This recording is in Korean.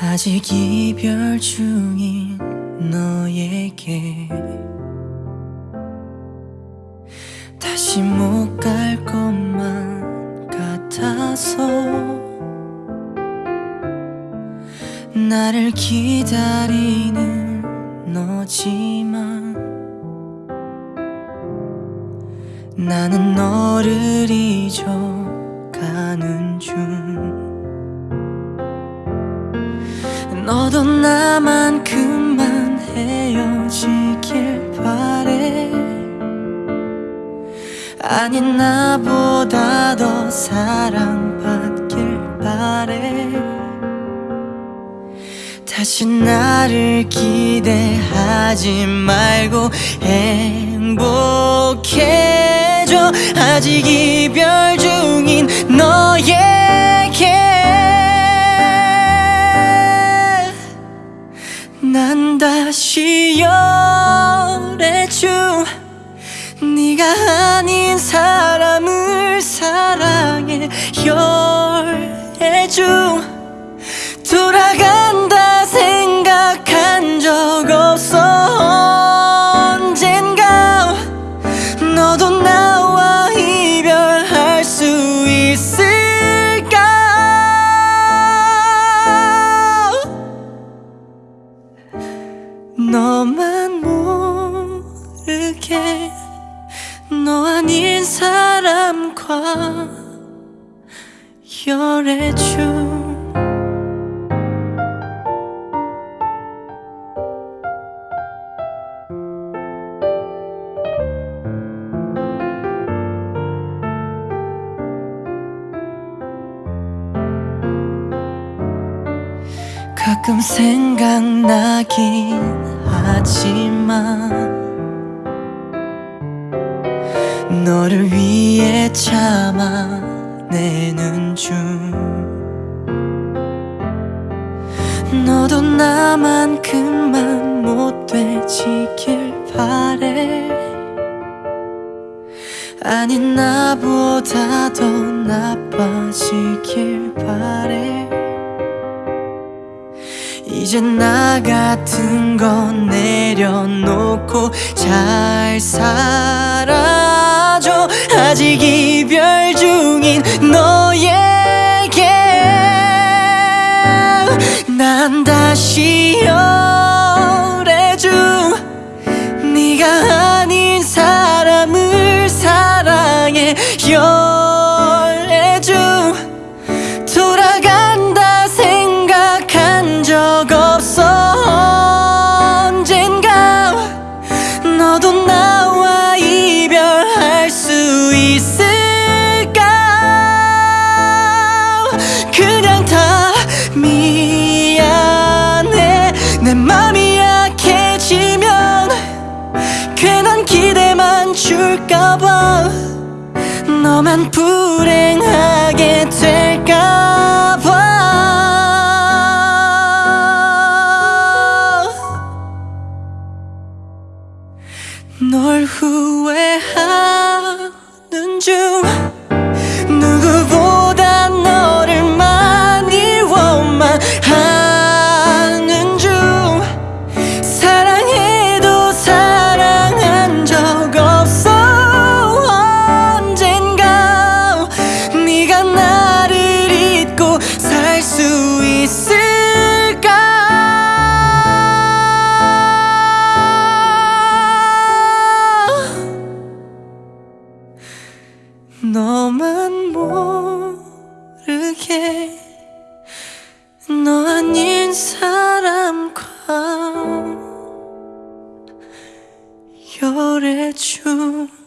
아직 이별 중인 너에게 다시 못 갈 것만 같아서 나를 기다리는 너지만 나는 너를 잊어가는 중 너도 나만큼만 헤어지길 바래. 아닌 나보다 더 사랑받길 바래. 다시 나를 기대하지 말고 행복해져. 아직 이별 중인 너에 열애줘 돌아간다 생각한 적 없어. 언젠가 너도 나와 이별할 수 있을까? 너만 모르게 너 아닌 사람과 열애줘 가끔 생각나긴 하지만 너를 위해 참아 내는 중 너도 나만큼만 못 되지길 바래. 아닌 나보다 더 나빠지길 바래. 이제 나 같은 건 내려놓고 잘 살아줘. 아직 이별 중인 너에게 난 다시 열애줘 네가 아닌 사람을 사랑해 열애줘 돌아간다 생각한 적 없어 줄까봐 너만 불행하게 될까봐. 널 후회하는 중 너만 모르게 너 아닌 사람과 열애중